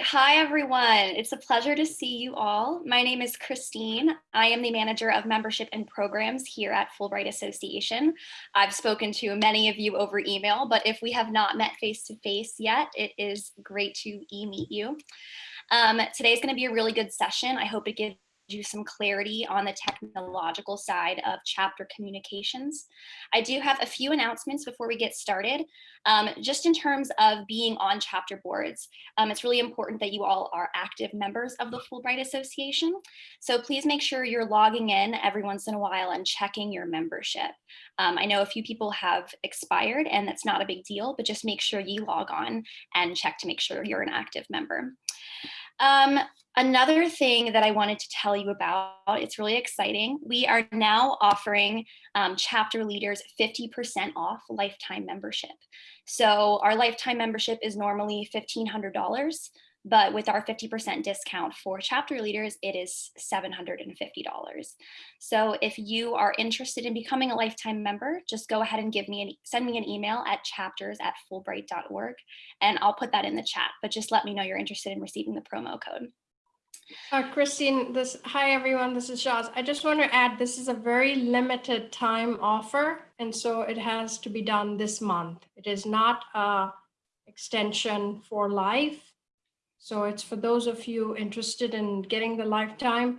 Hi, everyone. It's a pleasure to see you all. My name is Christine. I am the manager of membership and programs here at Fulbright Association. I've spoken to many of you over email, but if we have not met face to face yet, it is great to e-meet you. Um, today is going to be a really good session. I hope it gives you some clarity on the technological side of chapter communications. I do have a few announcements before we get started. Um, just in terms of being on chapter boards, um, it's really important that you all are active members of the Fulbright Association. So please make sure you're logging in every once in a while and checking your membership. Um, I know a few people have expired and that's not a big deal, but just make sure you log on and check to make sure you're an active member. Um, another thing that I wanted to tell you about, it's really exciting. We are now offering um, chapter leaders 50% off lifetime membership. So our lifetime membership is normally $1,500, but with our 50% discount for chapter leaders, it is $750. So if you are interested in becoming a lifetime member, just go ahead and give me an, send me an email at chapters at fulbright.org and I'll put that in the chat, but just let me know you're interested in receiving the promo code. Uh, Christine, this hi everyone, this is Shaz. I just want to add this is a very limited time offer, and so it has to be done this month. It is not a extension for life. So it's for those of you interested in getting the lifetime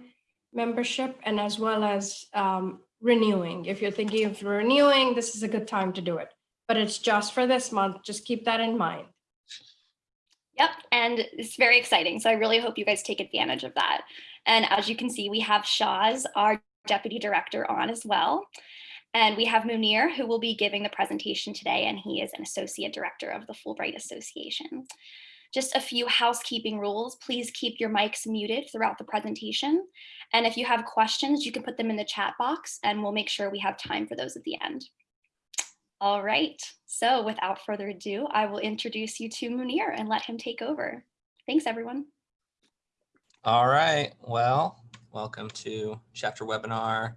membership and as well as um, renewing. If you're thinking of renewing, this is a good time to do it. But it's just for this month. Just keep that in mind. Yep, and it's very exciting. So I really hope you guys take advantage of that. And as you can see, we have Shaz, our deputy director on as well. And we have Munir, who will be giving the presentation today, and he is an associate director of the Fulbright Association. Just a few housekeeping rules. Please keep your mics muted throughout the presentation. And if you have questions, you can put them in the chat box and we'll make sure we have time for those at the end. All right, so without further ado, I will introduce you to Munir and let him take over. Thanks, everyone. All right, well, welcome to chapter webinar,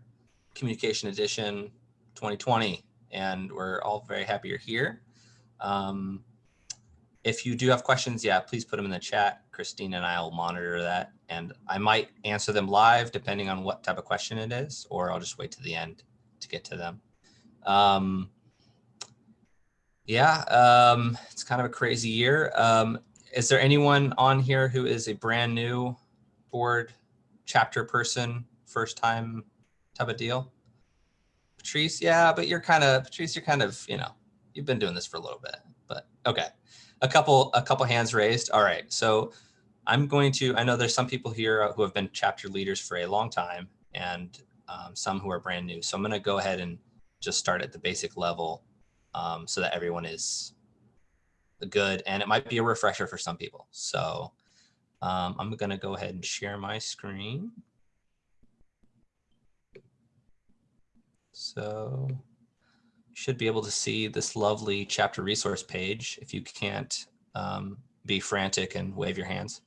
communication edition 2020. And we're all very happy you're here. Um, if you do have questions, yeah, please put them in the chat. Christine and I will monitor that. And I might answer them live depending on what type of question it is, or I'll just wait to the end to get to them. Um, yeah, um, it's kind of a crazy year. Um, is there anyone on here who is a brand new board chapter person, first time type of deal? Patrice, yeah, but you're kind of, Patrice, you're kind of, you know, you've been doing this for a little bit, but okay a couple a couple hands raised. All right, so I'm going to, I know there's some people here who have been chapter leaders for a long time and um, some who are brand new. So I'm gonna go ahead and just start at the basic level um, so that everyone is good. And it might be a refresher for some people. So um, I'm gonna go ahead and share my screen. So you should be able to see this lovely chapter resource page if you can't um, be frantic and wave your hands.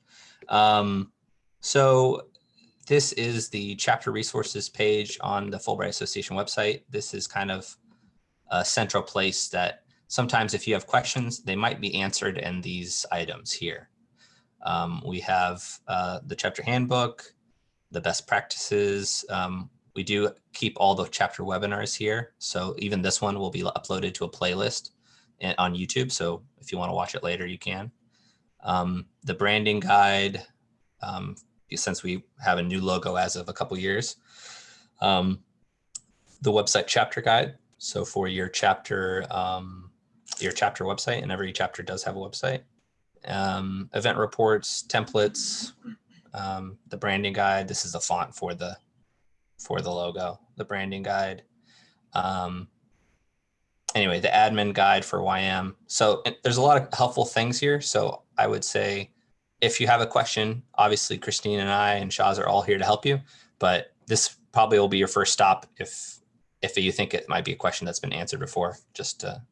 Um, so this is the chapter resources page on the Fulbright Association website. This is kind of a central place that sometimes if you have questions, they might be answered in these items here. Um, we have uh, the chapter handbook, the best practices, um, we do keep all the chapter webinars here. So even this one will be uploaded to a playlist on YouTube. So if you want to watch it later, you can. Um, the branding guide, um, since we have a new logo as of a couple years. Um, the website chapter guide. So for your chapter, um, your chapter website, and every chapter does have a website. Um, event reports, templates, um, the branding guide. This is the font for the for the logo, the branding guide. Um, anyway, the admin guide for YM. So there's a lot of helpful things here. So I would say if you have a question, obviously Christine and I and Shaz are all here to help you, but this probably will be your first stop if if you think it might be a question that's been answered before, just to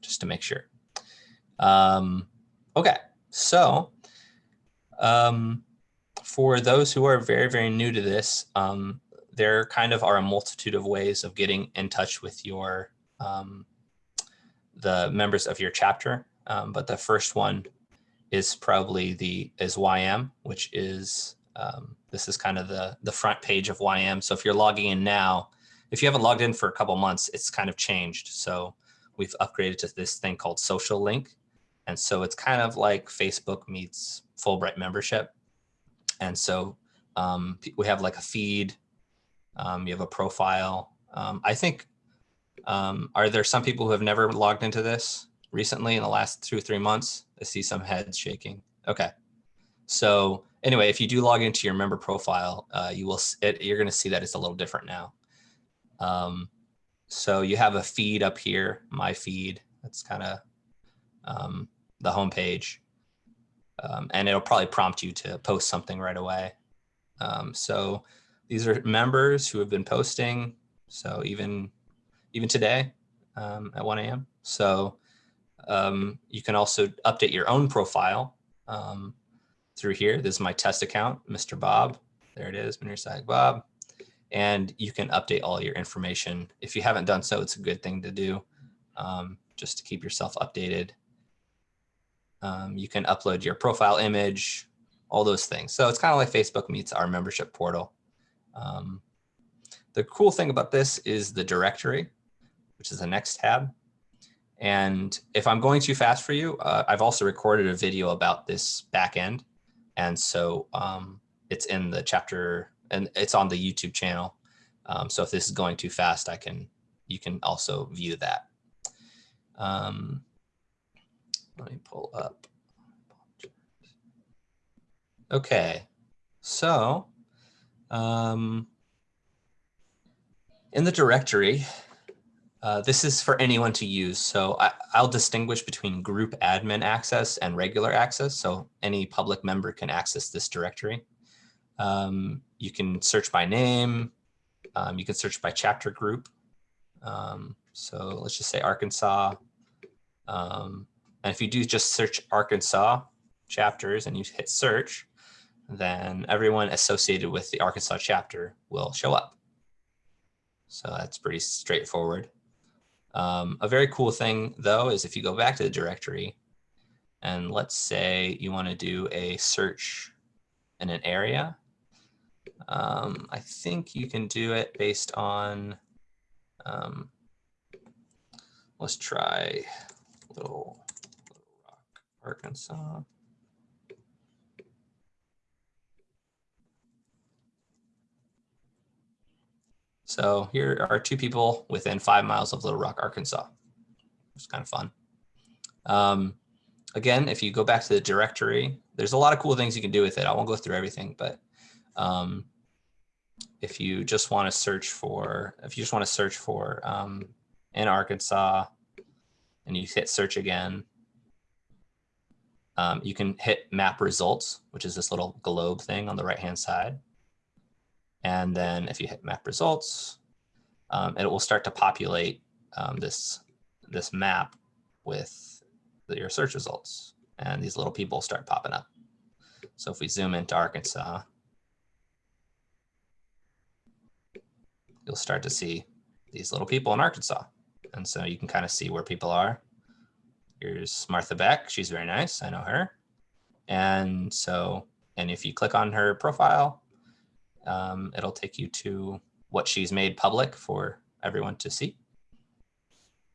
just to make sure. Um, okay, so um, for those who are very, very new to this, um, there kind of are a multitude of ways of getting in touch with your um, the members of your chapter. Um, but the first one is probably the is YM, which is um, this is kind of the the front page of YM. So if you're logging in now, if you haven't logged in for a couple months, it's kind of changed. So we've upgraded to this thing called Social Link, and so it's kind of like Facebook meets Fulbright membership. And so um, we have like a feed, um, you have a profile. Um, I think, um, are there some people who have never logged into this recently in the last two or three months? I see some heads shaking. Okay. So anyway, if you do log into your member profile, uh, you will, it, you're going to see that it's a little different now. Um, so you have a feed up here, my feed. That's kind of um, the homepage. Um, and it'll probably prompt you to post something right away. Um, so these are members who have been posting. So even even today um, at 1 a.m. So um, you can also update your own profile um, through here. This is my test account, Mr. Bob. There it is, Munir Sag Bob. And you can update all your information. If you haven't done so, it's a good thing to do um, just to keep yourself updated. Um, you can upload your profile image, all those things. So it's kind of like Facebook meets our membership portal. Um, the cool thing about this is the directory, which is the next tab. And if I'm going too fast for you, uh, I've also recorded a video about this backend. And so um, it's in the chapter and it's on the YouTube channel. Um, so if this is going too fast, I can, you can also view that. Um, let me pull up. Okay, so um, in the directory, uh, this is for anyone to use. So I, I'll distinguish between group admin access and regular access. So any public member can access this directory. Um, you can search by name. Um, you can search by chapter group. Um, so let's just say Arkansas. Um, and if you do just search Arkansas chapters and you hit search, then everyone associated with the Arkansas chapter will show up. So that's pretty straightforward. Um, a very cool thing though is if you go back to the directory and let's say you want to do a search in an area, um, I think you can do it based on, um, let's try Little, Little Rock, Arkansas. So here are two people within five miles of Little Rock, Arkansas. It's kind of fun. Um, again, if you go back to the directory, there's a lot of cool things you can do with it. I won't go through everything, but um, if you just want to search for, if you just want to search for um, in Arkansas, and you hit search again, um, you can hit map results, which is this little globe thing on the right hand side. And then if you hit map results, um, it will start to populate um, this, this map with the, your search results. And these little people start popping up. So if we zoom into Arkansas, you'll start to see these little people in Arkansas. And so you can kind of see where people are. Here's Martha Beck. She's very nice. I know her. And so, and if you click on her profile, um, it'll take you to what she's made public for everyone to see.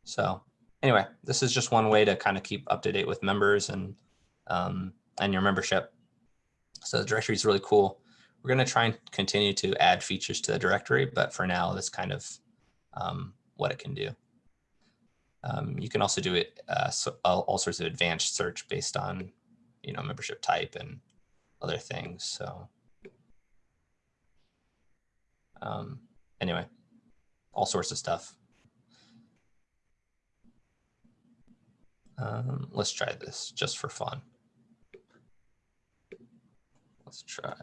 So anyway, this is just one way to kind of keep up to date with members and um, and your membership. So the directory is really cool. We're going to try and continue to add features to the directory, but for now, that's kind of um, what it can do. Um, you can also do it uh, so, all, sorts of advanced search based on, you know, membership type and other things. So um, anyway, all sorts of stuff. Um, let's try this just for fun. Let's try.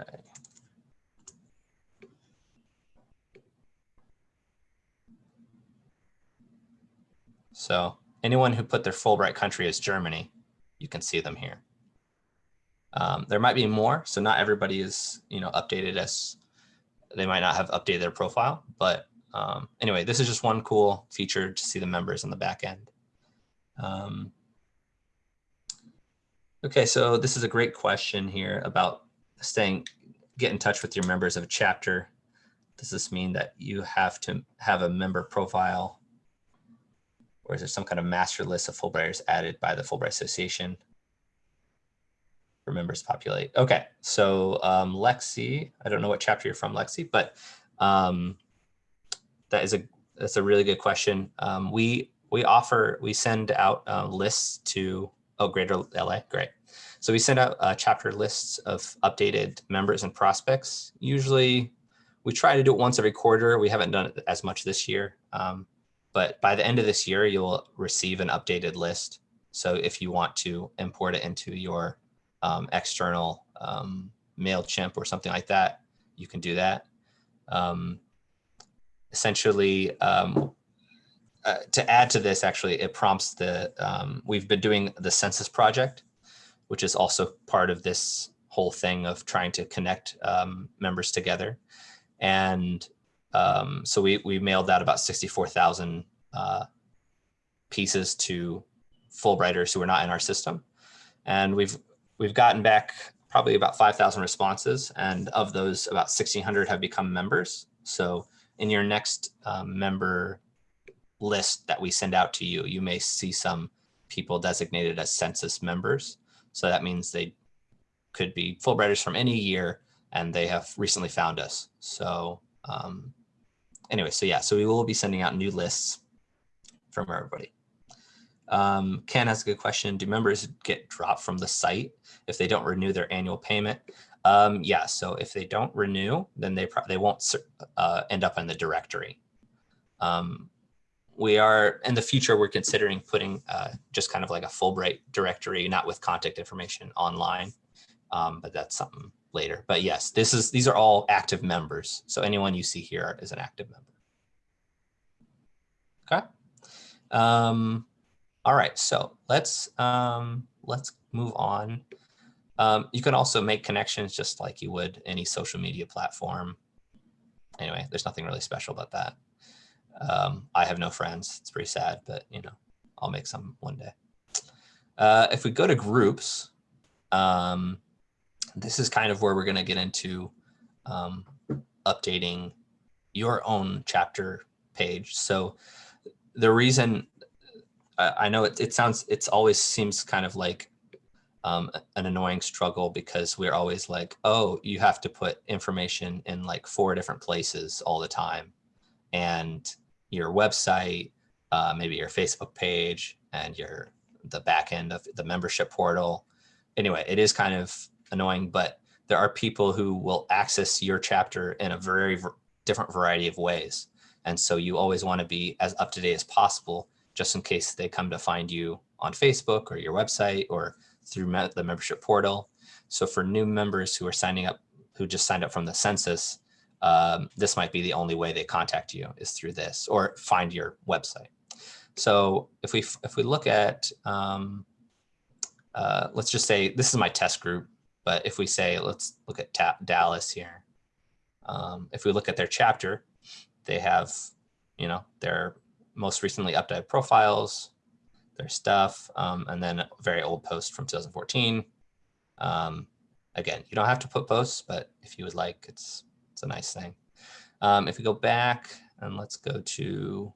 So anyone who put their Fulbright country as Germany, you can see them here. Um, there might be more, so not everybody is, you know, updated as they might not have updated their profile, but um, anyway, this is just one cool feature to see the members on the back end. Um, Okay, so this is a great question here about staying, get in touch with your members of a chapter. Does this mean that you have to have a member profile? Or is there some kind of master list of Fulbrighters added by the Fulbright Association? For members populate. Okay, so um, Lexi, I don't know what chapter you're from, Lexi, but um, that is a that's a really good question. Um, we we offer we send out uh, lists to oh Greater LA, great. So we send out uh, chapter lists of updated members and prospects. Usually, we try to do it once every quarter. We haven't done it as much this year, um, but by the end of this year, you'll receive an updated list. So if you want to import it into your um, external um, MailChimp or something like that, you can do that. Um, essentially, um, uh, to add to this, actually, it prompts the, um, we've been doing the census project, which is also part of this whole thing of trying to connect um, members together. And um, so we, we mailed out about 64,000 uh, pieces to Fulbrighters who are not in our system. And we've, we've gotten back probably about 5,000 responses. And of those, about 1,600 have become members. So in your next um, member list that we send out to you, you may see some people designated as census members. So that means they could be Fulbrighters from any year and they have recently found us. So um, anyway, so yeah, so we will be sending out new lists from everybody. Um, Ken has a good question. Do members get dropped from the site if they don't renew their annual payment? Um, yeah, so if they don't renew, then they they won't uh, end up in the directory. Um, we are in the future, we're considering putting uh, just kind of like a Fulbright directory, not with contact information online, um, but that's something later. But yes, this is these are all active members. So anyone you see here is an active member. Okay. Um, all right, so let's um, let's move on. Um, you can also make connections just like you would any social media platform. Anyway, there's nothing really special about that. Um, I have no friends. It's pretty sad, but you know, I'll make some one day. Uh, if we go to groups, um, this is kind of where we're going to get into um, updating your own chapter page. So the reason I know it, it sounds, it's always seems kind of like um, an annoying struggle because we're always like, oh, you have to put information in like four different places all the time. And your website, uh, maybe your Facebook page and your the back end of the membership portal. Anyway, it is kind of annoying, but there are people who will access your chapter in a very different variety of ways. And so you always want to be as up to date as possible, just in case they come to find you on Facebook or your website or through the membership portal. So for new members who are signing up, who just signed up from the census, um, this might be the only way they contact you is through this or find your website. So if we if we look at, um, uh, let's just say this is my test group, but if we say, let's look at Dallas here. Um, if we look at their chapter, they have, you know, their most recently updated profiles, their stuff, um, and then a very old post from 2014. Um, again, you don't have to put posts, but if you would like, it's it's a nice thing. Um, if we go back and let's go to,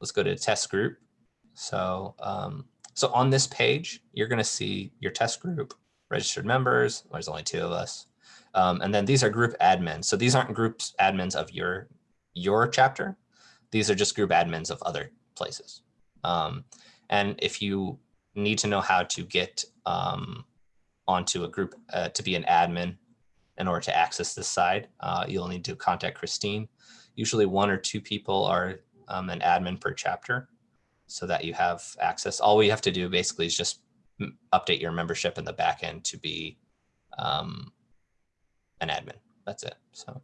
let's go to test group. So, um, so on this page, you're going to see your test group, registered members. There's only two of us. Um, and then these are group admins. So these aren't groups admins of your, your chapter. These are just group admins of other places. Um, and if you need to know how to get um, onto a group uh, to be an admin in order to access this side, uh, you'll need to contact Christine. Usually one or two people are um, an admin per chapter so that you have access. All we have to do basically is just update your membership in the backend to be um, an admin. That's it. So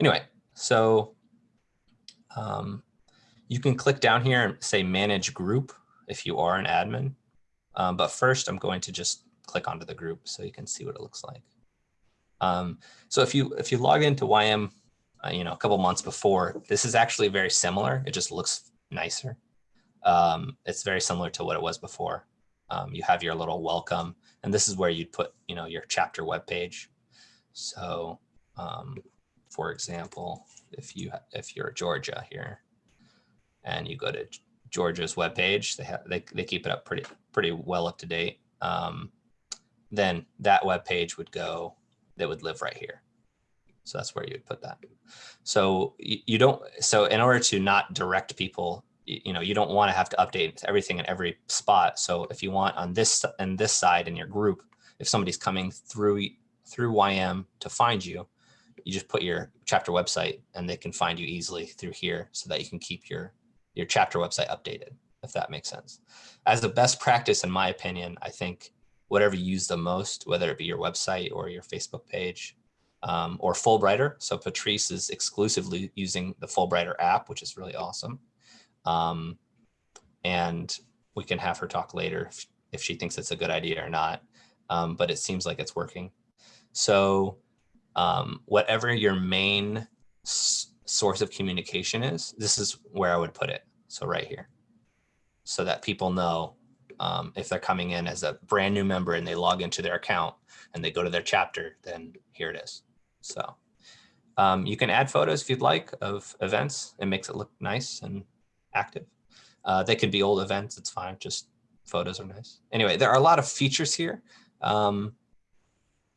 anyway, so um, you can click down here and say manage group if you are an admin. Um, but first I'm going to just click onto the group so you can see what it looks like. Um, so if you if you log into YM, uh, you know, a couple months before, this is actually very similar. It just looks nicer. Um, it's very similar to what it was before. Um, you have your little welcome, and this is where you'd put, you know, your chapter webpage. So, um, for example, if you if you're Georgia here, and you go to Georgia's webpage, they have they they keep it up pretty pretty well up to date. Um, then that webpage would go that would live right here. So that's where you would put that. So you don't, so in order to not direct people, you, know, you don't want to have to update everything in every spot. So if you want on this, and this side in your group, if somebody's coming through, through YM to find you, you just put your chapter website and they can find you easily through here so that you can keep your, your chapter website updated, if that makes sense. As a best practice, in my opinion, I think whatever you use the most, whether it be your website or your Facebook page, um, or Fulbrighter. So Patrice is exclusively using the Fulbrighter app, which is really awesome. Um, and we can have her talk later if, if, she thinks it's a good idea or not. Um, but it seems like it's working. So um, whatever your main source of communication is, this is where I would put it. So right here, so that people know um, if they're coming in as a brand new member and they log into their account and they go to their chapter, then here it is. So um, you can add photos if you'd like of events. It makes it look nice and active. Uh, they could be old events. It's fine. Just photos are nice. Anyway, there are a lot of features here. Um,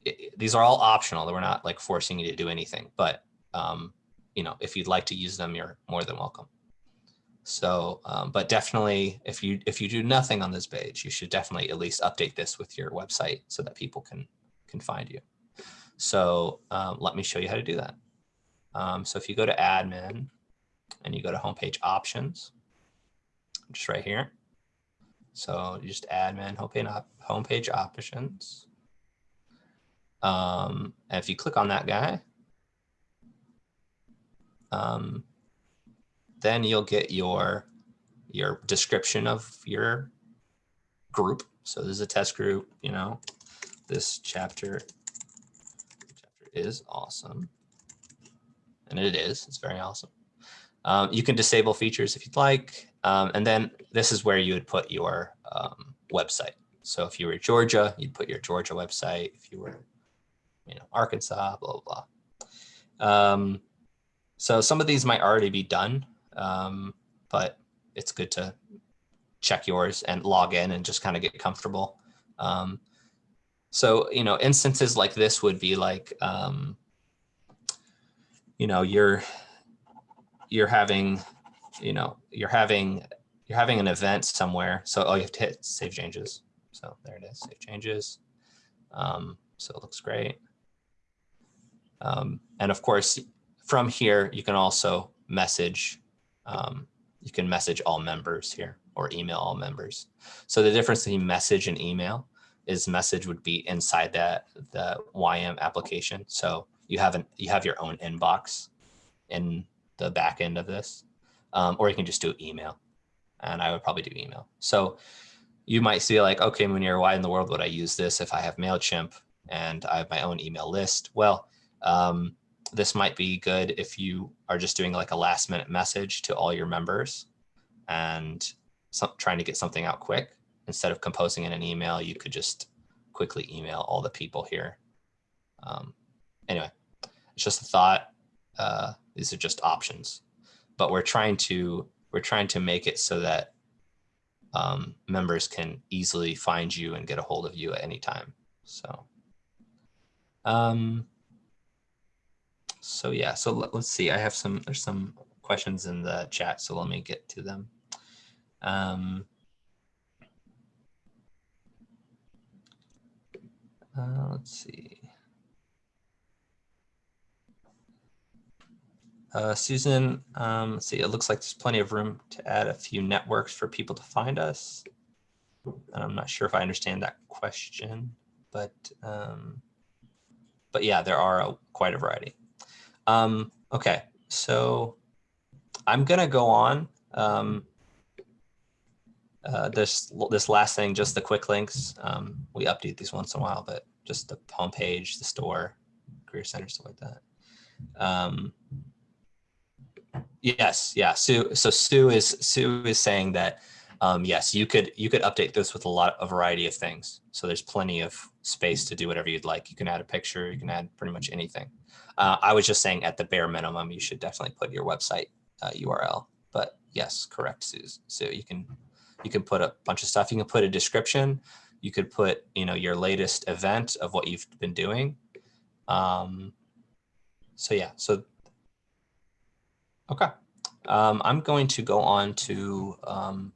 it, these are all optional. We're not like forcing you to do anything, but um, you know, if you'd like to use them, you're more than welcome. So, um, but definitely if you if you do nothing on this page, you should definitely at least update this with your website so that people can can find you. So um, let me show you how to do that. Um, so if you go to admin and you go to homepage options, just right here. So you just admin homepage, homepage options. Um, and if you click on that guy, um, then you'll get your your description of your group. So this is a test group, you know, this chapter, chapter is awesome. And it is, it's very awesome. Um, you can disable features if you'd like. Um, and then this is where you would put your um, website. So if you were Georgia, you'd put your Georgia website. If you were, you know, Arkansas, blah, blah, blah. Um, so some of these might already be done, um, but it's good to check yours and log in and just kind of get comfortable. Um, so, you know, instances like this would be like, you know, you're, you're having, you know, you're having, you're having an event somewhere. So all you have to hit save changes. So there it is, save changes. Um, so it looks great. Um, and of course, from here, you can also message, um, you can message all members here or email all members. So the difference between message and email is message would be inside that the YM application. So you have an you have your own inbox in the back end of this, um, or you can just do email. And I would probably do email. So you might see like, okay, Munir, why in the world would I use this if I have MailChimp and I have my own email list? Well, um, this might be good if you are just doing like a last minute message to all your members and some, trying to get something out quick instead of composing in an email, you could just quickly email all the people here. Um, anyway, it's just a thought. Uh, these are just options, but we're trying to we're trying to make it so that um, members can easily find you and get a hold of you at any time. So, um, so yeah. So let, us see. I have some. There's some questions in the chat, so let me get to them. Um, Uh, let's see. Uh, Susan, um, see, it looks like there's plenty of room to add a few networks for people to find us. And I'm not sure if I understand that question, but um, but yeah, there are a, quite a variety. Um, okay, so I'm gonna go on. Um, uh, this this last thing, just the quick links. Um, we update these once in a while, but just the homepage, the store, career center, stuff like that. Um, yes, yeah. Sue. So Sue is Sue is saying that um, yes, you could you could update this with a lot a variety of things. So there's plenty of space to do whatever you'd like. You can add a picture. You can add pretty much anything. Uh, I was just saying at the bare minimum, you should definitely put your website uh, URL. But yes, correct, Sue. So you can you can put a bunch of stuff. You can put a description. You could put you know your latest event of what you've been doing. Um, so yeah, so okay. Um, I'm going to go on to um,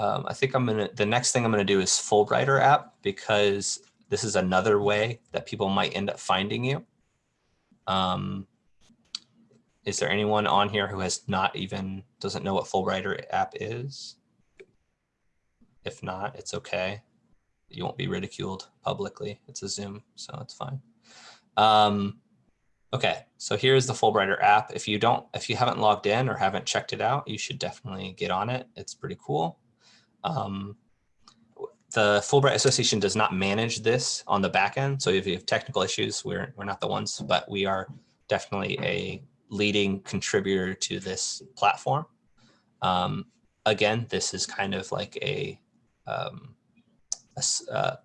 um, I think I'm gonna, the next thing I'm gonna do is Fulbrighter app because this is another way that people might end up finding you. Um, is there anyone on here who has not even, doesn't know what Fulbrighter app is? If not, it's okay. You won't be ridiculed publicly. It's a Zoom, so it's fine. Um, okay, so here's the Fulbrighter app. If you don't, if you haven't logged in or haven't checked it out, you should definitely get on it. It's pretty cool. Um, the Fulbright Association does not manage this on the back end. So if you have technical issues, we're, we're not the ones, but we are definitely a leading contributor to this platform. Um, again, this is kind of like a, um, a uh,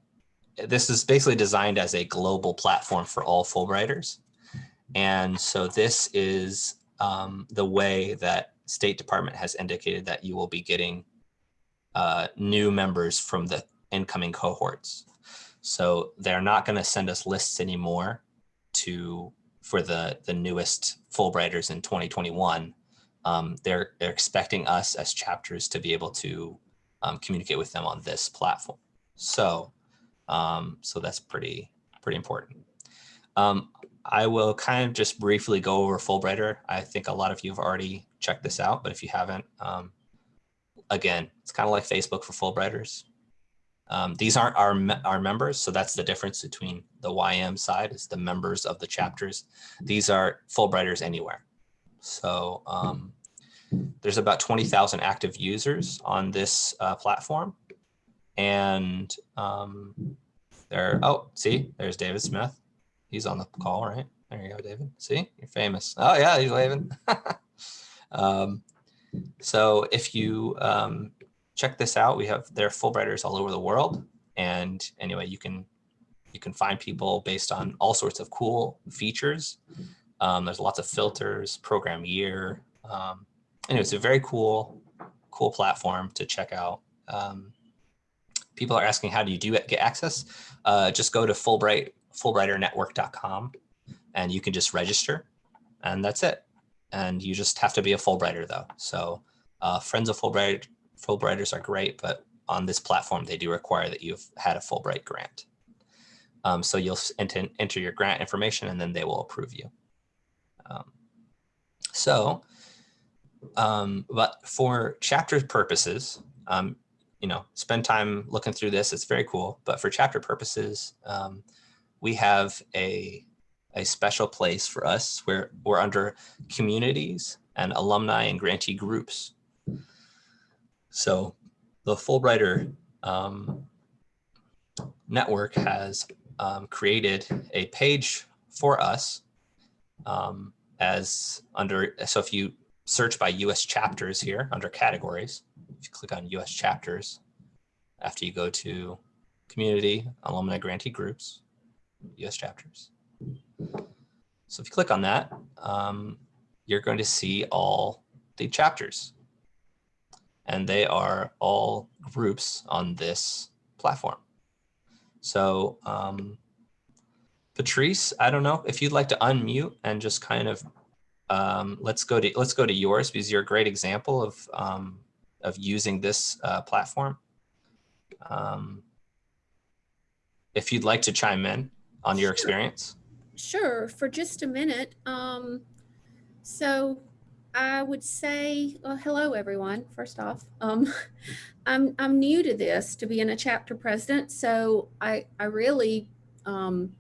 this is basically designed as a global platform for all Fulbrighters. And so this is um, the way that State Department has indicated that you will be getting uh, new members from the incoming cohorts. So they're not going to send us lists anymore to for the the newest Fulbrighters in 2021. Um, they're they're expecting us as chapters to be able to um, communicate with them on this platform. So um, so that's pretty pretty important. Um, I will kind of just briefly go over Fulbrighter. I think a lot of you have already checked this out, but if you haven't, um, again, it's kind of like Facebook for Fulbrighters. Um, these aren't our, our members, so that's the difference between the YM side is the members of the chapters. These are Fulbrighters anywhere. So um, there's about 20,000 active users on this uh, platform. And um, there, oh, see, there's David Smith. He's on the call, right? There you go, David. See, you're famous. Oh yeah, he's waving. um, so if you um, check this out, we have there are Fulbrighters all over the world. And anyway, you can you can find people based on all sorts of cool features. Um, there's lots of filters, program year. Um, anyway, it's a very cool, cool platform to check out. Um, people are asking, how do you do it, get access? Uh, just go to Fulbright, Fulbrighternetwork.com and you can just register and that's it. And you just have to be a Fulbrighter though. So uh, friends of Fulbright, Fulbrighters are great, but on this platform, they do require that you've had a Fulbright grant. Um, so you'll enter, enter your grant information and then they will approve you. Um, so, um, but for chapter purposes, um, you know, spend time looking through this. It's very cool. But for chapter purposes, um, we have a a special place for us where we're under communities and alumni and grantee groups. So the Fulbrighter um, network has um, created a page for us um, as under, so if you search by US chapters here under categories, if you click on US chapters, after you go to community, alumni grantee groups, US chapters. So if you click on that, um, you're going to see all the chapters. And they are all groups on this platform. So um, Patrice, I don't know if you'd like to unmute and just kind of um, let's go to let's go to yours because you're a great example of um, of using this uh, platform. Um, if you'd like to chime in on your Sure. experience. Sure, for just a minute. Um, so I would say, well, hello, everyone, first off. Um, I'm, I'm new to this, to being a chapter president, so I, I really, um,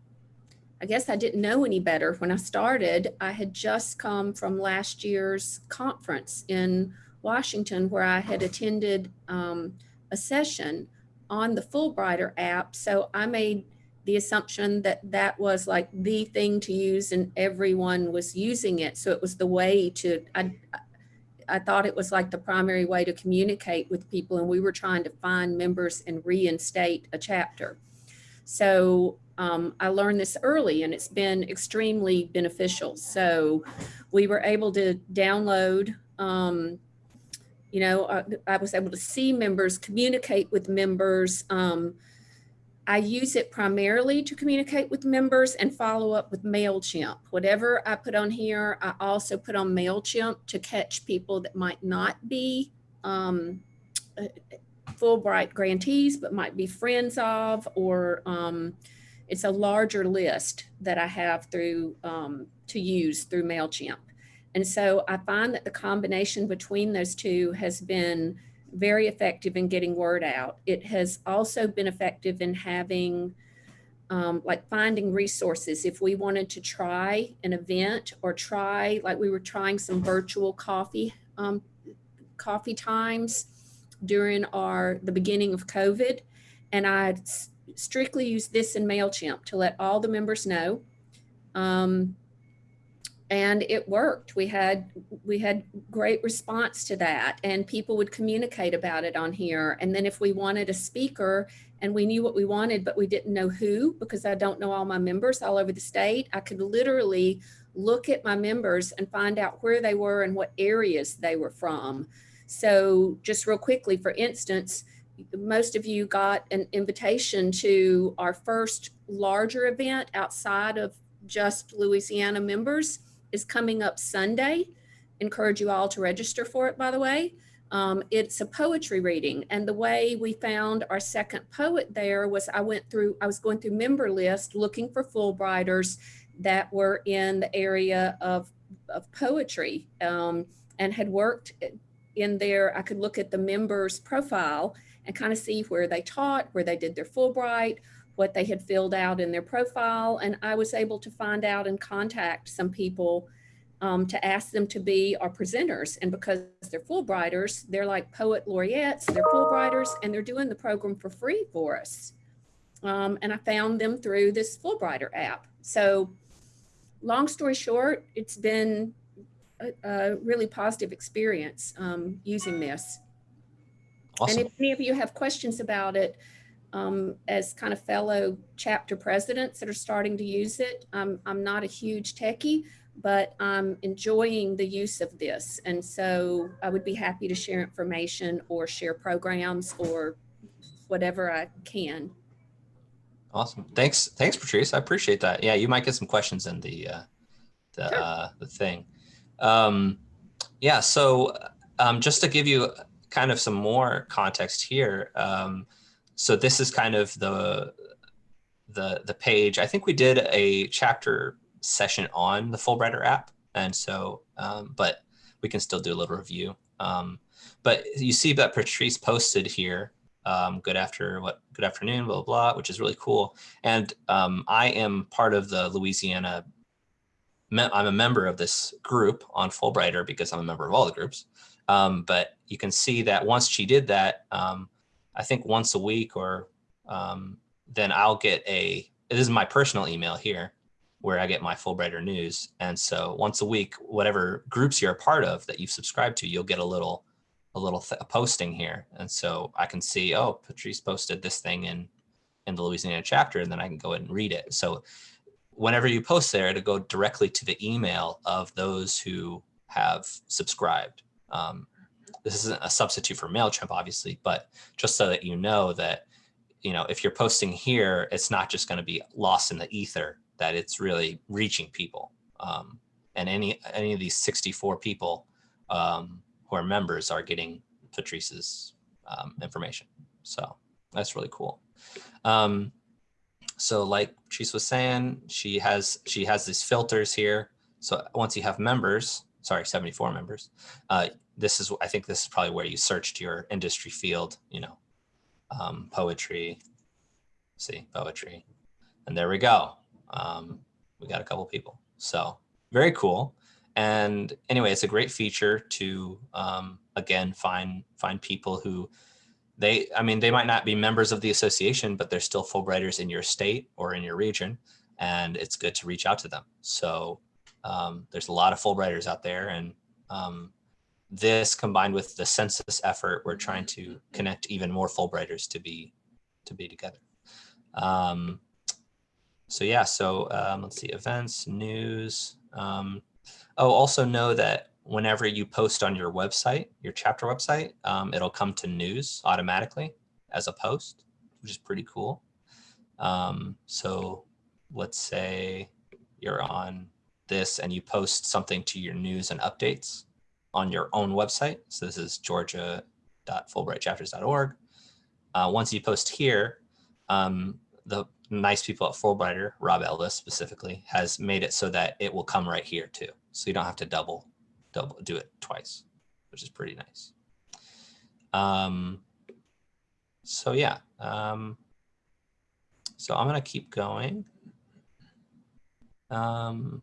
I guess I didn't know any better when I started. I had just come from last year's conference in Washington where I had attended um, a session on the Fulbrighter app. So I made the assumption that that was like the thing to use and everyone was using it. So it was the way to, I, I thought it was like the primary way to communicate with people and we were trying to find members and reinstate a chapter. So um, I learned this early and it's been extremely beneficial. So we were able to download, um, you know, I, I was able to see members, communicate with members. Um, I use it primarily to communicate with members and follow up with MailChimp. Whatever I put on here, I also put on MailChimp to catch people that might not be um, uh, Fulbright grantees, but might be friends of, or um, it's a larger list that I have through um, to use through MailChimp. And so I find that the combination between those two has been very effective in getting word out. It has also been effective in having um, like finding resources. If we wanted to try an event or try, like we were trying some virtual coffee, um, coffee times during our, the beginning of COVID. And I strictly used this in MailChimp to let all the members know. Um, and it worked. We had we had great response to that, and people would communicate about it on here. And then if we wanted a speaker and we knew what we wanted, but we didn't know who because I don't know all my members all over the state, I could literally look at my members and find out where they were and what areas they were from. So just real quickly, for instance, most of you got an invitation to our first larger event outside of just Louisiana members is coming up Sunday. Encourage you all to register for it, by the way. Um, it's a poetry reading. And the way we found our second poet there was I went through, I was going through member list looking for Fulbrighters that were in the area of, of poetry um, and had worked in there. I could look at the members profile and kind of see where they taught, where they did their Fulbright, what they had filled out in their profile. And I was able to find out and contact some people um, to ask them to be our presenters. And because they're Fulbrighters, they're like poet laureates, they're Fulbrighters, and they're doing the program for free for us. Um, and I found them through this Fulbrighter app. So long story short, it's been a, a really positive experience um, using this. Awesome. And if any of you have questions about it, um, as kind of fellow chapter presidents that are starting to use it, I'm, I'm not a huge techie, but I'm enjoying the use of this. And so I would be happy to share information or share programs or whatever I can. Awesome. Thanks. Thanks, Patrice. I appreciate that. Yeah, you might get some questions in the uh, the Sure. uh, the thing. Um, yeah. So um, just to give you kind of some more context here. Um, so this is kind of the the the page. I think we did a chapter session on the Fulbrighter app, and so um, but we can still do a little review. Um, but you see that Patrice posted here. Um, good after what? Good afternoon, blah blah, blah which is really cool. And um, I am part of the Louisiana. I'm a member of this group on Fulbrighter because I'm a member of all the groups. Um, but you can see that once she did that, um, I think once a week or um, then I'll get a, this is my personal email here where I get my Fulbrighter news. And so once a week, whatever groups you're a part of that you've subscribed to, you'll get a little, a little a posting here. And so I can see, oh, Patrice posted this thing in, in the Louisiana chapter, and then I can go ahead and read it. So whenever you post there, to go directly to the email of those who have subscribed. Um, this isn't a substitute for MailChimp, obviously, but just so that you know that, you know, if you're posting here, it's not just going to be lost in the ether, that it's really reaching people. Um, and any any of these 64 people um, who are members are getting Patrice's um, information. So that's really cool. Um, so like Patrice was saying, she has she has these filters here. So once you have members, sorry, 74 members, uh, this is I think this is probably where you searched your industry field, you know, um, poetry. See poetry, and there we go. Um, we got a couple people. So very cool. And anyway, it's a great feature to um, again find find people who they I mean they might not be members of the association, but they're still Fulbrighters in your state or in your region, and it's good to reach out to them. So um, there's a lot of Fulbrighters out there, and um, this combined with the census effort, we're trying to connect even more Fulbrighters to be to be together. Um, so yeah, so um, let's see, events, news. Um, oh, also know that whenever you post on your website, your chapter website, um, it'll come to news automatically as a post, which is pretty cool. Um, so let's say you're on this and you post something to your news and updates on your own website. So this is georgia.fulbrightchapters.org. Uh, once you post here, um, the nice people at Fulbrighter, Rob Ellis specifically, has made it so that it will come right here too. So you don't have to double, double do it twice, which is pretty nice. Um, so yeah, um, so I'm gonna keep going. Um,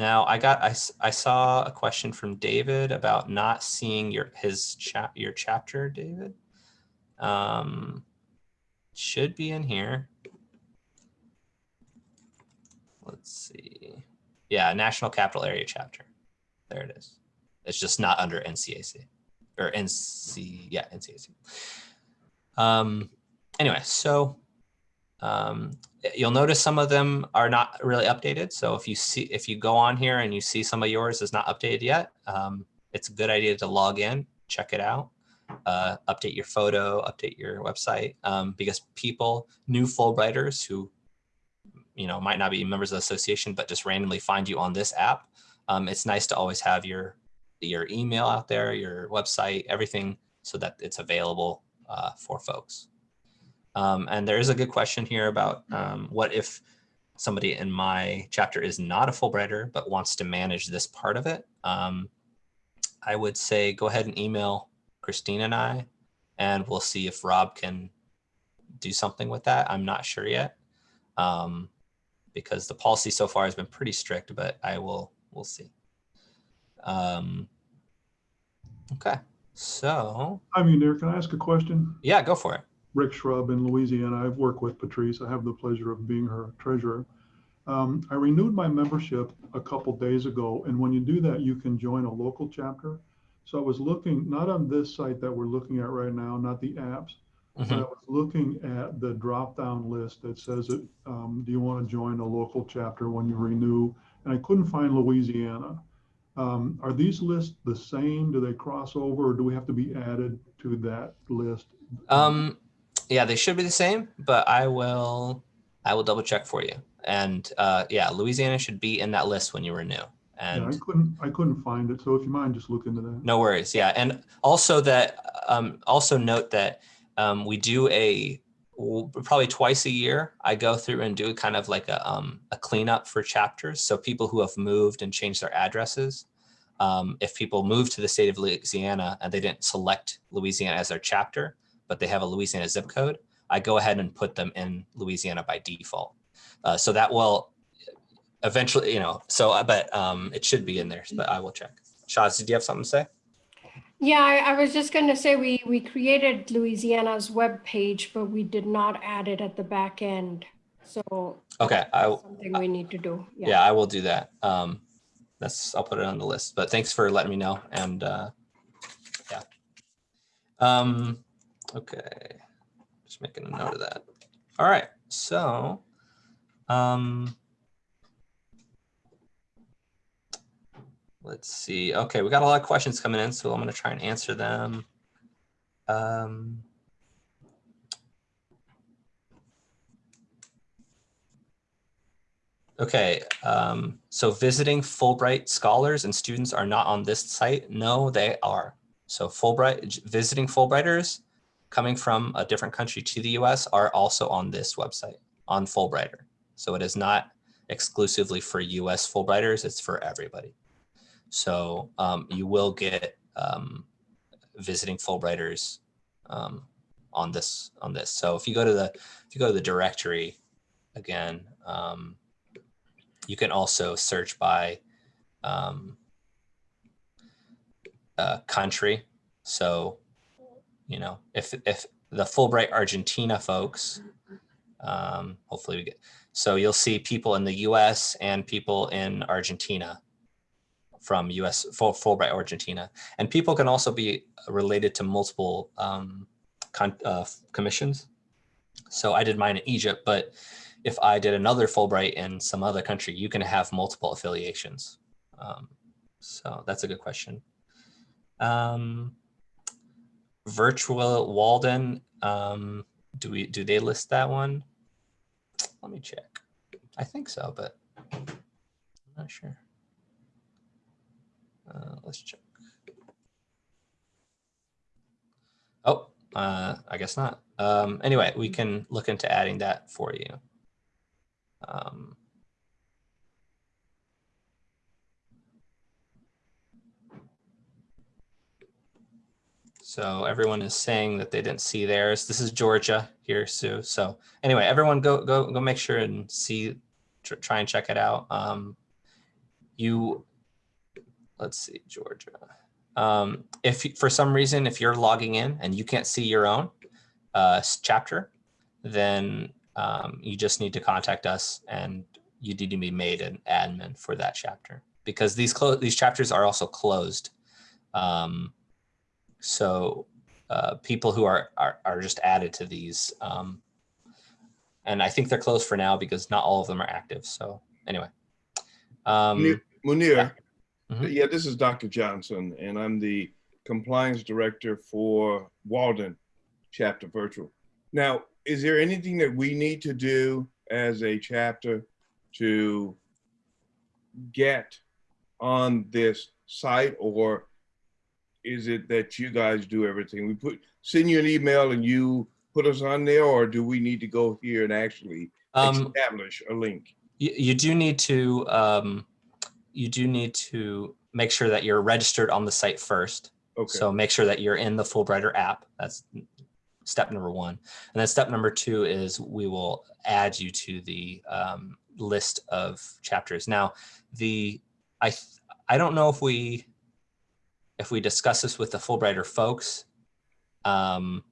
now I got I, I saw a question from David about not seeing your his chat your chapter, David. Um, should be in here. Let's see. Yeah, National Capital Area chapter. There it is. It's just not under NCAC or NC. Yeah, NCAC. Um, anyway, so um, you'll notice some of them are not really updated. So if you see, if you go on here and you see some of yours is not updated yet, um, it's a good idea to log in, check it out, uh, update your photo, update your website, um, because people, new Fulbrighters who, you know, might not be members of the association, but just randomly find you on this app. Um, it's nice to always have your your email out there, your website, everything, so that it's available uh, for folks. Um, and there is a good question here about um, what if somebody in my chapter is not a Fulbrighter, but wants to manage this part of it. Um, I would say go ahead and email Christine and I, and we'll see if Rob can do something with that. I'm not sure yet um, because the policy so far has been pretty strict, but I will, we'll see. Um, okay, so I mean, there, can I ask a question? yeah, go for it. Rick Shrub in Louisiana. I've worked with Patrice. I have the pleasure of being her treasurer. Um, I renewed my membership a couple days ago, and when you do that, you can join a local chapter. So I was looking, not on this site that we're looking at right now, not the apps, but I Mhm. was looking at the drop-down list that says, it, um, do you want to join a local chapter when you renew? And I couldn't find Louisiana. Um, are these lists the same? Do they cross over, or do we have to be added to that list? Yeah, they should be the same, but I will, I will double check for you. And uh, yeah, Louisiana should be in that list when you renew. Yeah, I And couldn't, I couldn't find it. So if you mind, just look into that. no worries. Yeah, and also that, um, also note that um, we do a probably twice a year. I go through and do kind of like a um, a cleanup for chapters. So people who have moved and changed their addresses. Um, if people move to the state of Louisiana and they didn't select Louisiana as their chapter, but they have a Louisiana zip code, I go ahead and put them in Louisiana by default. Uh, so that will eventually, you know, so, uh, but um, it should be in there, but I will check. Shaz, did you have something to say? Yeah, I, I was just gonna say, we, we created Louisiana's web page, but we did not add it at the back end. So. Okay, I, Something we need to do. yeah, I will do that. Um, that's, I'll put it on the list, but thanks for letting me know and, uh, yeah. Um, okay, just making a note of that. All right, so, um, let's see. Okay, we got a lot of questions coming in, so I'm gonna try and answer them. Um, Okay, um, so visiting Fulbright scholars and students are not on this site. No, they are. So Fulbright, visiting Fulbrighters coming from a different country to the US are also on this website, on Fulbrighter. So it is not exclusively for US Fulbrighters, it's for everybody. So um, you will get um, visiting Fulbrighters um, on this, on this. So if you go to the, if you go to the directory again, um, you can also search by um, uh, country. So, you know, if if the Fulbright Argentina folks, um, hopefully we get. So you'll see people in the U.S. and people in Argentina from US Ful- Fulbright Argentina. And people can also be related to multiple um, con- uh, commissions. So I did mine in Egypt, but if I did another Fulbright in some other country, you can have multiple affiliations. Um, so that's a good question. Um, virtual Walden, um, do we do they list that one? Let me check. I think so, but I'm not sure. Uh, let's check. Oh, uh, I guess not. Um, anyway, we can look into adding that for you. Um, so everyone is saying that they didn't see theirs. This is Georgia here, Sue. So anyway, everyone go go go make sure and see, tr- try and check it out. Um, you, let's see, Georgia. Um, if for some reason, if you're logging in and you can't see your own uh, chapter, then um, you just need to contact us and you need to be made an admin for that chapter because these these chapters are also closed. Um, so uh, people who are, are are just added to these, um, and I think they're closed for now because not all of them are active. So anyway, um, Munir- Munir, Mhm. yeah, this is Dr. Johnson, and I'm the compliance director for Walden Chapter Virtual. Now, is there anything that we need to do as a chapter to get on this site, or is it that you guys do everything? We put send you an email and you put us on there, or do we need to go here and actually um, establish a link? you, you do need to um, you do need to make sure that you're registered on the site first. Okay. So make sure that you're in the Fulbrighter app. That's step number one. And then step number two is we will add you to the um, list of chapters. Now, the I I don't know if we if we discuss this with the Fulbrighter folks, um,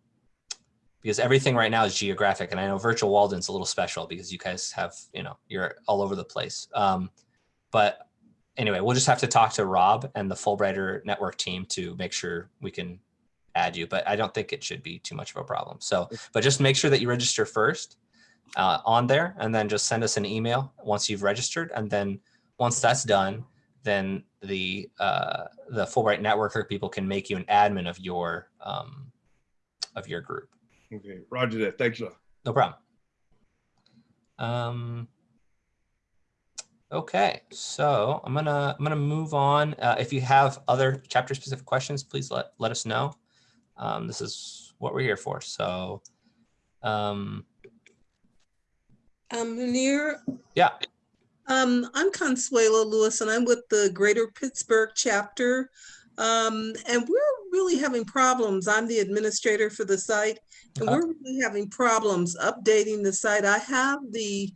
because everything right now is geographic, and I know Virtual Walden's a little special because you guys have you know you're all over the place. Um, but anyway, we'll just have to talk to Rob and the Fulbrighter network team to make sure we can add you. But I don't think it should be too much of a problem. So, but just make sure that you register first uh, on there, and then just send us an email once you've registered, and then once that's done, then the uh, the Fulbright networker people can make you an admin of your um, of your group. Okay, Roger that. Thanks a lot. No problem. Um, okay, so I'm gonna I'm gonna move on. Uh, if you have other chapter specific questions, please let let us know. Um, this is what we're here for. So, um, Um, Munir, yeah, um, I'm Consuelo Lewis and I'm with the Greater Pittsburgh chapter. Um, and we're really having problems. I'm the administrator for the site and Okay. we're really having problems updating the site. I have the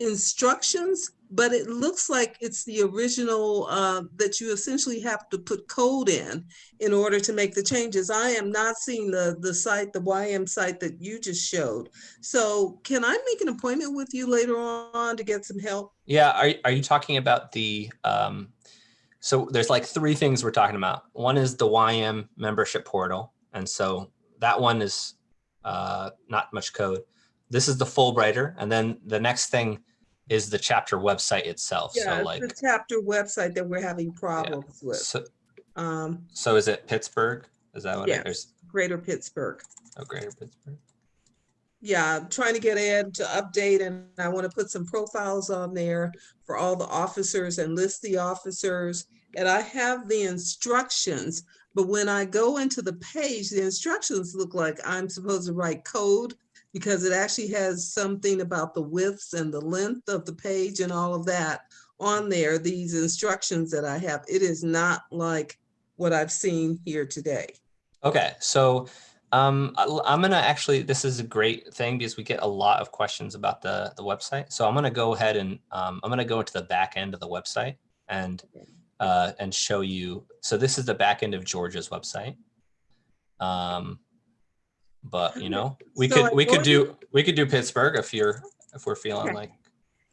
instructions, but it looks like it's the original, uh, that you essentially have to put code in in order to make the changes. I am not seeing the, the site, the YM site that you just showed. So can I make an appointment with you later on to get some help? yeah. Are are you talking about the um, so there's like three things we're talking about. One is the YM membership portal, and so that one is uh, not much code. This is the Fulbrighter, and then the next thing is the chapter website itself. Yeah, so it's like the chapter website that we're having problems with. So, Um, so is it Pittsburgh? Is that what it Yes. is? Greater Pittsburgh. Oh, Greater Pittsburgh. Yeah, I'm trying to get Ed to update and I want to put some profiles on there for all the officers and list the officers. And I have the instructions, but when I go into the page, the instructions look like I'm supposed to write code because it actually has something about the widths and the length of the page and all of that on there, these instructions that I have. It is not like what I've seen here today. Okay, so um, I'm gonna actually. This is a great thing because we get a lot of questions about the the website. So I'm gonna go ahead and um, I'm gonna go into the back end of the website and uh, and show you. So this is the back end of Georgia's website. Um, but you know, we So could I we could do we could do Pittsburgh if you're if we're feeling Okay. like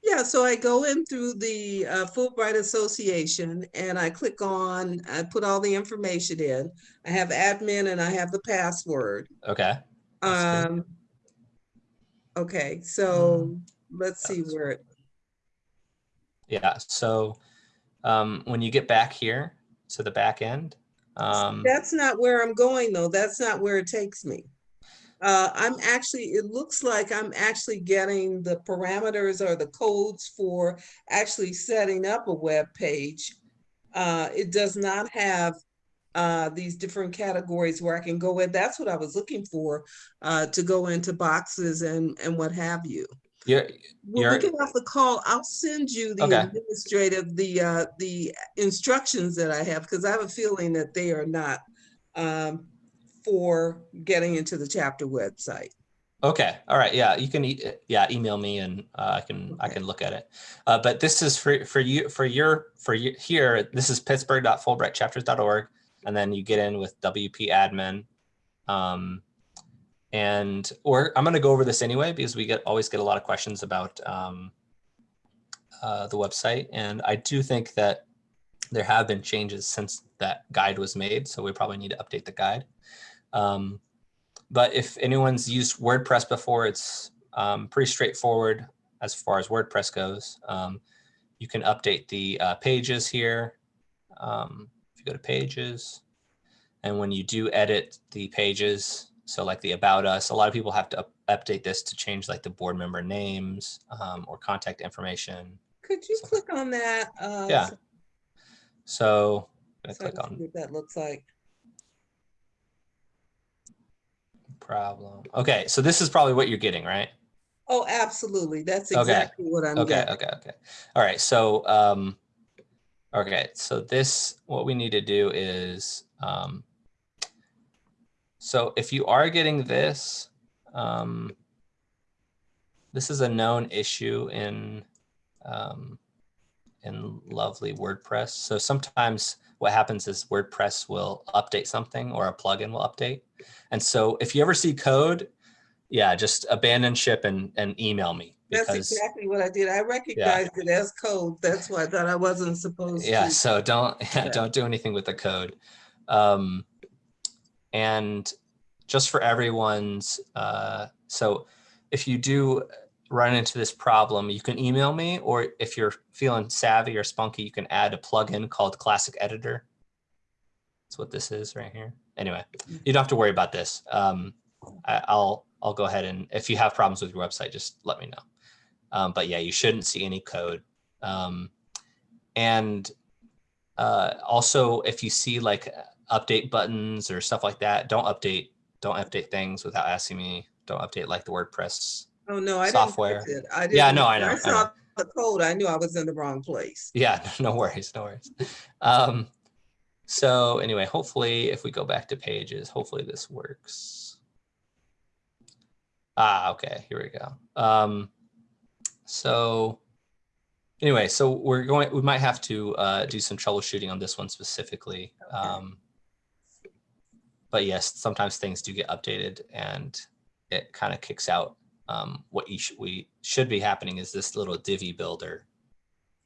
Yeah, so I go in through the uh, Fulbright Association and I click on, I put all the information in. I have admin and I have the password. Okay. That's good. Um, okay, so let's see where, it Yeah. So um, when you get back here to the back end, um, that's not where I'm going though. That's not where it takes me. Uh, I'm actually, it looks like I'm actually getting the parameters or the codes for actually setting up a web page. Uh, it does not have uh, these different categories where I can go in. That's what I was looking for, uh, to go into boxes and, and what have you. you're, Well, You're- we get off the call. I'll send you the Okay. administrative, the, uh, the instructions that I have, because I have a feeling that they are not, um, for getting into the chapter website. Okay. All right. Yeah. You can, e- yeah, email me and uh, I can, I can look at it. Uh, but this is for, for you, for your, for you here, this is pittsburgh.fulbrightchapters.org. And then you get in with WP admin. Um, and, or I'm going to go over this anyway, because we get, always get a lot of questions about um, uh, the website. And I do think that there have been changes since that guide was made. So we probably need to update the guide. Um, but if anyone's used WordPress before, it's um, pretty straightforward as far as WordPress goes. Um, you can update the uh, pages here. Um, if you go to pages, and when you do edit the pages, so like the about us, a lot of people have to up update this to change like the board member names um, or contact information. Could you So- click on that? uh, Yeah. so- So I'm gonna so I click on What that looks like. Problem. Okay, so this is probably what you're getting, right? Oh, absolutely. That's Okay. exactly what I'm getting. Okay, getting. okay, okay. All right, so, um, okay, so this, what we need to do is, um, so if you are getting this, um, this is a known issue in, um, in lovely WordPress. So sometimes what happens is WordPress will update something or a plugin will update. And so if you ever see code, yeah, just abandon ship and, and email me. That's exactly what I did. I recognized it as code. That's why I thought I wasn't supposed to. yeah so don't Yeah. don't do anything with the code um and just for everyone's uh so if you do run into this problem you can email me or if you're feeling savvy or spunky you can add a plugin called classic editor that's what this is right here anyway you don't have to worry about this um I, i'll i'll go ahead and if you have problems with your website just let me know um, but yeah you shouldn't see any code um, and uh, also, if you see like update buttons or stuff like that, don't update, don't update things without asking me. Don't update like the WordPress. Oh, no, I didn't. software. it. I Yeah, didn't- no, I know, I saw know. the code. I knew I was in the wrong place. Yeah, no worries, no worries. Um, so anyway, hopefully if we go back to pages, hopefully this works. Ah, okay, here we go. Um, so anyway, so we're going, we might have to uh, do some troubleshooting on this one specifically. Um, but yes, sometimes things do get updated and it kind of kicks out. Um, what you sh we should be happening is this little Divi builder,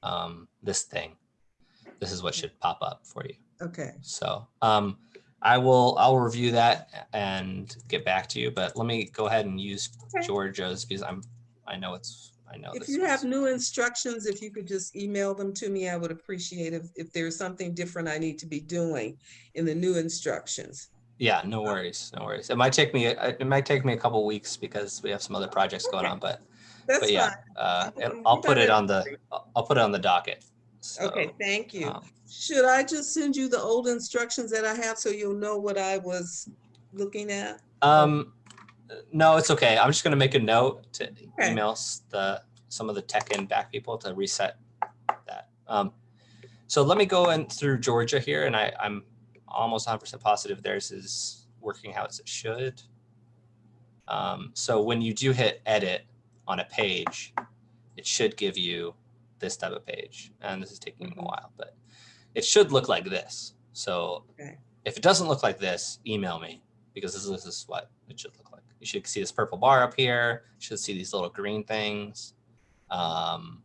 um, this thing. This is what should pop up for you. Okay. So um, I will I'll review that and get back to you. But let me go ahead and use Okay. Georgia's because I'm I know it's I know If you have new instructions, if you could just email them to me, I would appreciate if, if there's something different I need to be doing in the new instructions. Yeah, no worries, no worries. It might take me it might take me a couple weeks because we have some other projects going on. But That's but yeah, fine. uh, it- I'll put it on the I'll I'll put it on the docket. So, Okay, thank you. um, Should I just send you the old instructions that I have so you'll know what I was looking at? Um, no, it's okay. I'm just gonna make a note to Okay. email s- the, some of the tech and back people to reset that. Um, so let me go in through Georgia here and I, I'm almost hundred percent positive theirs is working how it should. Um, so when you do hit edit on a page, it should give you this type of page. And this is taking a Mhm. while, but it should look like this. So Okay. if it doesn't look like this, email me because this, this is what it should look like. You should see this purple bar up here. You should see these little green things. Um,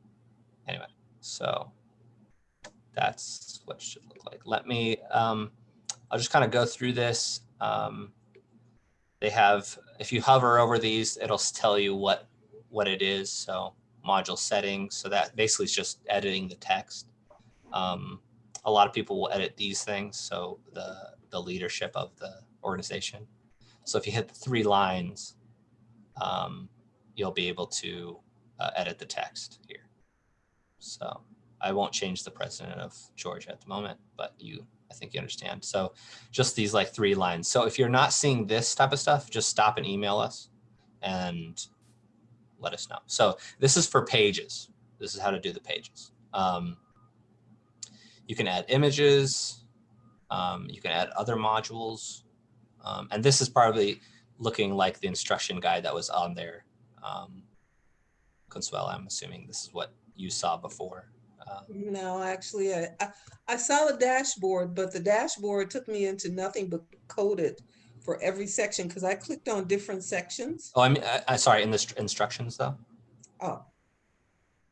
So that's what it should look like. Let me, um, I'll just kind of go through this. Um, they have, if you hover over these, it'll tell you what, what it is. So module settings. So that basically is just editing the text. Um, a lot of people will edit these things. So the, the leadership of the organization. So if you hit the three lines, um, you'll be able to uh, edit the text here. So I won't change the president of Georgia at the moment, but you, I think you understand. So just these like three lines. So if you're not seeing this type of stuff, just stop and email us and let us know. So this is for pages. This is how to do the pages. Um, you can add images. Um, you can add other modules. Um, and this is probably looking like the instruction guide that was on there. Um, Consuelo, I'm assuming this is what you saw before. Um, No, actually, I, I, I saw the dashboard, but the dashboard took me into nothing but coded for every section because I clicked on different sections. oh, I mean, I, I sorry, in the instructions though. Oh.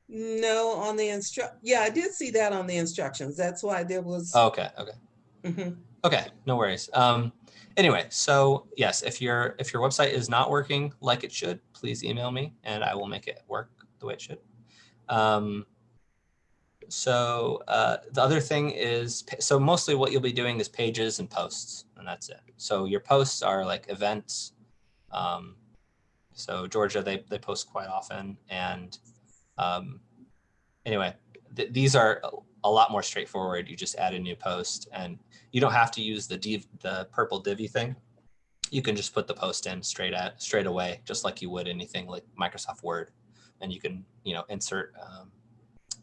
No, on the instru, yeah, I did see that on the instructions. That's why there was. Oh, okay, okay. Mhm. Okay, no worries. Um, anyway, so yes, if your if your website is not working like it should, please email me and I will make it work the way it should. Um, so uh, the other thing is, so mostly what you'll be doing is pages and posts, and that's it. So your posts are like events. Um, so Georgia, they they post quite often, and um, anyway, th- these are a- lot more straightforward. You just add a new post and you don't have to use the div, the purple Divi thing. You can just put the post in straight at straight away, just like you would anything like Microsoft Word. And you can, you know, insert, um,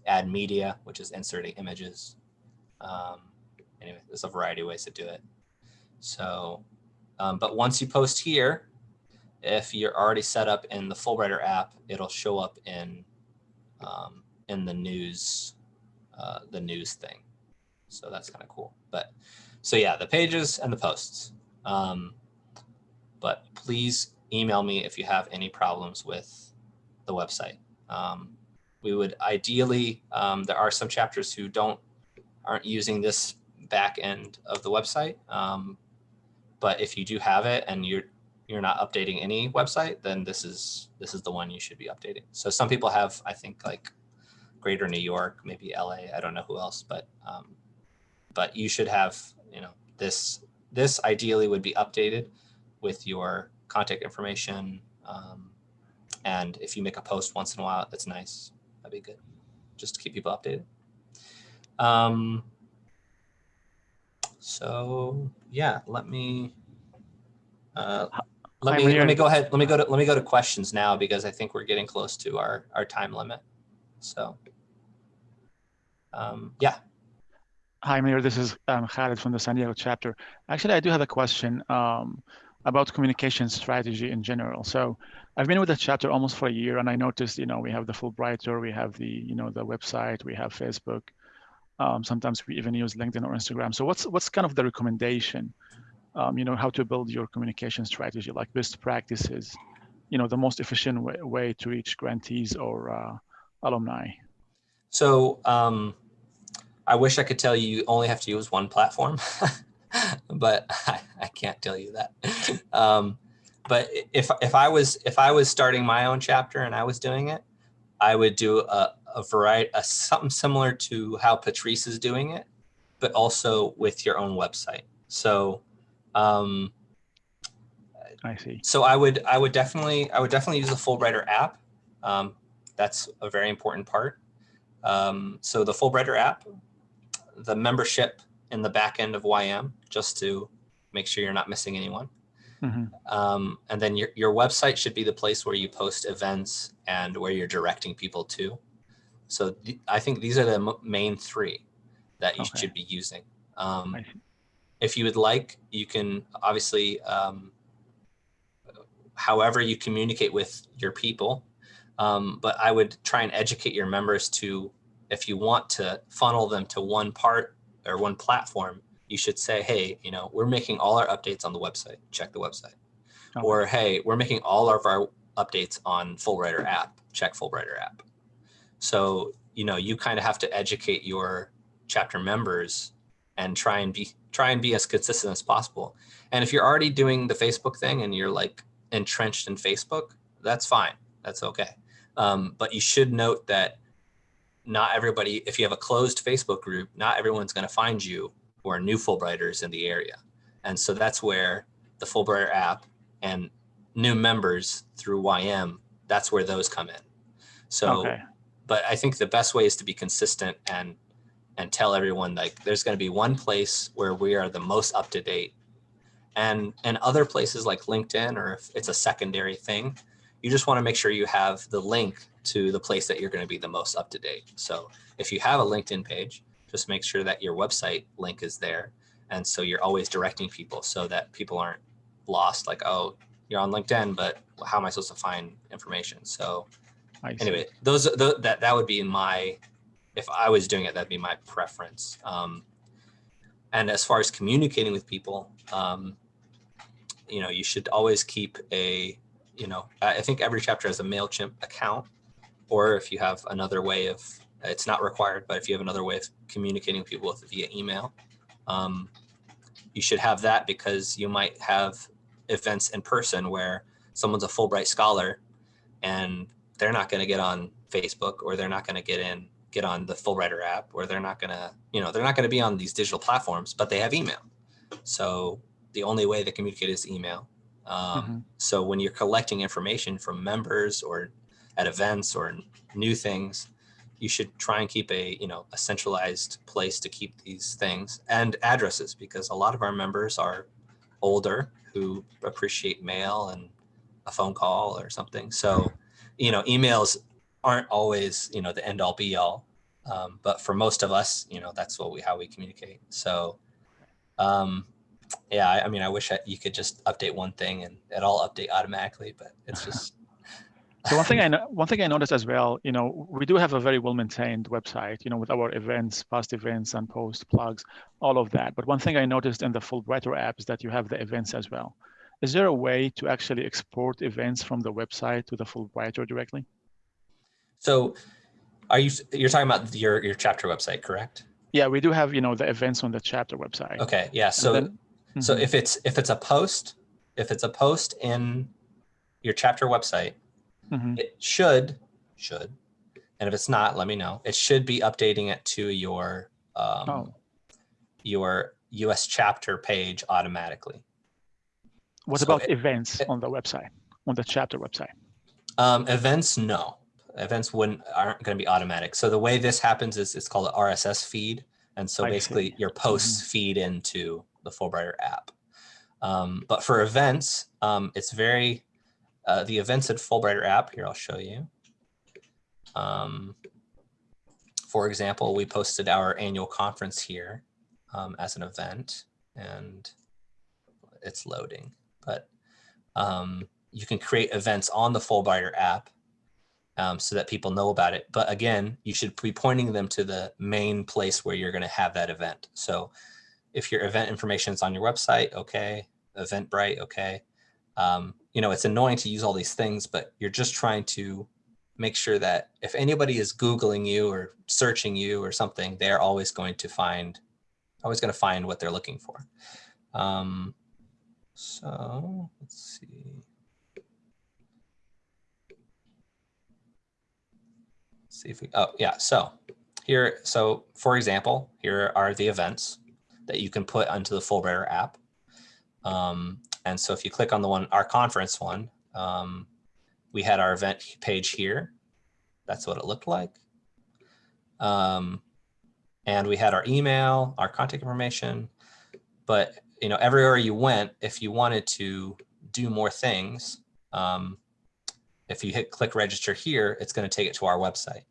add media, which is inserting images. Um, anyway, there's a variety of ways to do it. So, um, but once you post here, if you're already set up in the Fulbrighter app, it'll show up in um, in the news uh, the news thing. So that's kind of cool. But so yeah, the pages and the posts. Um, but please email me if you have any problems with the website. Um, we would ideally, um, there are some chapters who don't aren't using this back end of the website. Um, but if you do have it and you're you're not updating any website, then this is this is the one you should be updating. So some people have, I think, like greater New York, maybe LA. I don't know who else, but um, but you should have, you know, this this ideally would be updated with your contact information. Um, and if you make a post once in a while, that's nice. That'd be good, just to keep people updated. Um, so yeah, let me. Uh, let Hi, me let me go ahead. Let me go to let me go to questions now because I think we're getting close to our our time limit. So, um, yeah, Hi, Mayor. This is um, Khaled from the San Diego chapter. Actually, I do have a question um, about communication strategy in general. So I've been with the chapter almost for a year, and I noticed, you know, we have the Fulbrighter, we have the, you know, the website, we have Facebook. Um, sometimes we even use LinkedIn or Instagram. So what's what's kind of the recommendation? Um, you know, how to build your communication strategy, like best practices. You know, the most efficient way, way to reach grantees or uh, alumni. So um, I wish I could tell you you only have to use one platform, but I, I can't tell you that. Um, but if if I was if I was starting my own chapter and I was doing it, I would do a, a variety, a, something similar to how Patrice is doing it, but also with your own website. So. Um, I see. so I would I would definitely I would definitely use the Fulbrighter app. Um, that's a very important part. Um, so the Fulbrighter app, the membership in the back end of YM, just to make sure you're not missing anyone. Mhm. Um, and then your, your website should be the place where you post events and where you're directing people to. So th- I think these are the m- main three that you Okay. should be using. Um, if you would like, you can obviously, um, however you communicate with your people. Um, but I would try and educate your members to, if you want to funnel them to one part or one platform, you should say, hey, you know, we're making all our updates on the website. Check the website. Okay. Or hey, we're making all of our updates on Fulbrighter app. Check Fulbrighter app. So you know, you kind of have to educate your chapter members and try and be try and be as consistent as possible. And if you're already doing the Facebook thing and you're like entrenched in Facebook, that's fine. That's okay. Um, but you should note that not everybody, if you have a closed Facebook group, not everyone's going to find you who are new Fulbrighters in the area. And so that's where the Fulbrighter app and new members through YM, that's where those come in. So, Okay. but I think the best way is to be consistent and and tell everyone like there's going to be one place where we are the most up to date and and other places like linkedin or if it's a secondary thing you just want to make sure you have the link to the place that you're going to be the most up to date. So if you have a linkedin page just make sure that your website link is there. And so you're always directing people so that people aren't lost like oh you're on linkedin but how am i supposed to find information? So anyway, those the, that that would be my if I was doing it, that'd be my preference. Um, and as far as communicating with people, um, you know, you should always keep a you know, I think every chapter has a Mailchimp account, or if you have another way of it's not required, but if you have another way of communicating with people via email, um, you should have that because you might have events in person where someone's a Fulbright scholar and they're not going to get on Facebook or they're not going to get in get on the Fulbrighter app or they're not going to you know they're not going to be on these digital platforms but they have email. So the only way they communicate is email um, Mhm. so when you're collecting information from members or at events or new things you should try and keep a you know a centralized place to keep these things and addresses because a lot of our members are older who appreciate mail and a phone call or something. So you know emails aren't always you know the end all be all. Um, but for most of us you know that's what we how we communicate. So um yeah i, I mean i wish I, you could just update one thing and it all update automatically but it's just So one thing I know, one thing I noticed as well, you know, we do have a very well maintained website, you know, with our events, past events and post plugs, all of that. But one thing I noticed in the Fulbrighter app is that you have the events as well. Is there a way to actually export events from the website to the Fulbrighter directly? so are you you're talking about your your chapter website correct Yeah, we do have, you know, the events on the chapter website. okay yeah so then- so Mhm. if it's if it's a post if it's a post in your chapter website Mhm. it should should and if it's not let me know it should be updating it to your um Oh. your us chapter page automatically What so about it- events it- on the website, on the chapter website? um events no events wouldn't aren't going to be automatic so the way this happens is it's called an rss feed and so I basically see. your posts feed into the fulbrighter app um, but for events um, it's very uh, the events at fulbrighter app here i'll show you um, for example we posted our annual conference here um, as an event and it's loading but um, you can create events on the fulbrighter app um, so that people know about it. But again, you should be pointing them to the main place where you're going to have that event. So if your event information is on your website, okay, Eventbrite, okay. Um, you know, it's annoying to use all these things, but you're just trying to make sure that if anybody is Googling you or searching you or something, they're always going to find, always going to find what they're looking for. Um, so let's see. see if we, oh yeah, so here, so for example, here are the events that you can put onto the Fulbrighter app. Um, and so if you click on the one, our conference one, um, we had our event page here. That's what it looked like. Um, and we had our email, our contact information, but you know, everywhere you went, if you wanted to do more things, um, if you hit click register here, it's going to take it to our website.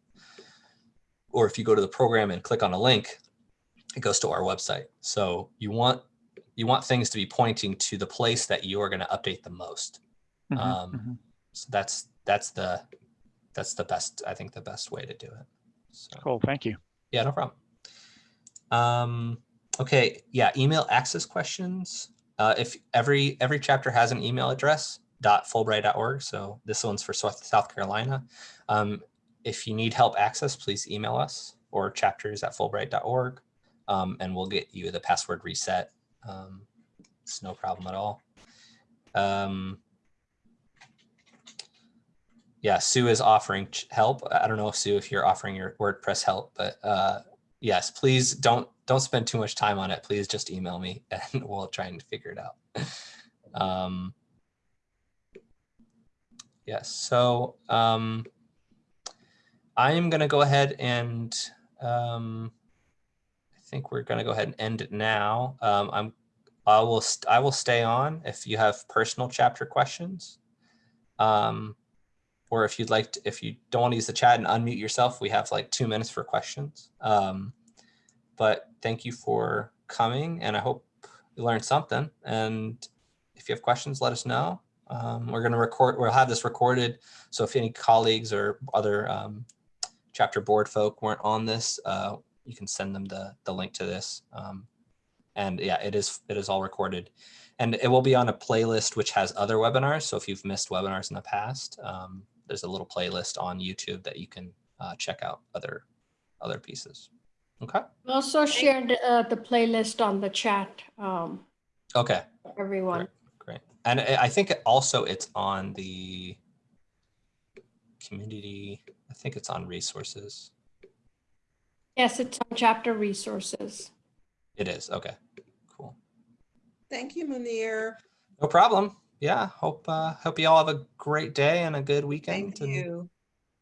Or if you go to the program and click on a link, it goes to our website. So you want you want things to be pointing to the place that you are going to update the most. Mhm, Um, mhm. So that's that's the that's the best I think the best way to do it. So. Cool, thank you. Yeah, no problem. Um, okay, yeah, email access questions. Uh, if every every chapter has an email address, dot fulbright.org. So this one's for South South Carolina. Um, if you need help access, please email us or chapters at fulbright.org um, and we'll get you the password reset. Um, it's no problem at all. Um, yeah, Sue is offering help. I don't know if Sue, if you're offering your WordPress help, but uh, yes, please don't don't spend too much time on it. Please just email me and we'll try and figure it out. Um, yes, so um, I'm gonna go ahead and um, think we're gonna go ahead and end it now. Um, I'm I will I will stay on if you have personal chapter questions. Um, or if you'd like to, if you don't want to use the chat and unmute yourself, we have like two minutes for questions. Um, but thank you for coming and I hope you learned something. And if you have questions, let us know. Um, we're going to record, we'll have this recorded. So if any colleagues or other um, chapter board folk weren't on this, uh, you can send them the, the link to this. Um, and yeah, it is, it is all recorded and it will be on a playlist which has other webinars. So if you've missed webinars in the past, um, there's a little playlist on YouTube that you can uh, check out other other pieces. Okay. We Also shared uh, the playlist on the chat, um, Okay. everyone. Great. And I I think also it's on the community. I think it's on resources. Yes, it's on chapter resources. It is. Okay. Cool. Thank you, Munir. No problem. Yeah. Hope uh, hope you all have a great day and a good Thank weekend. and you.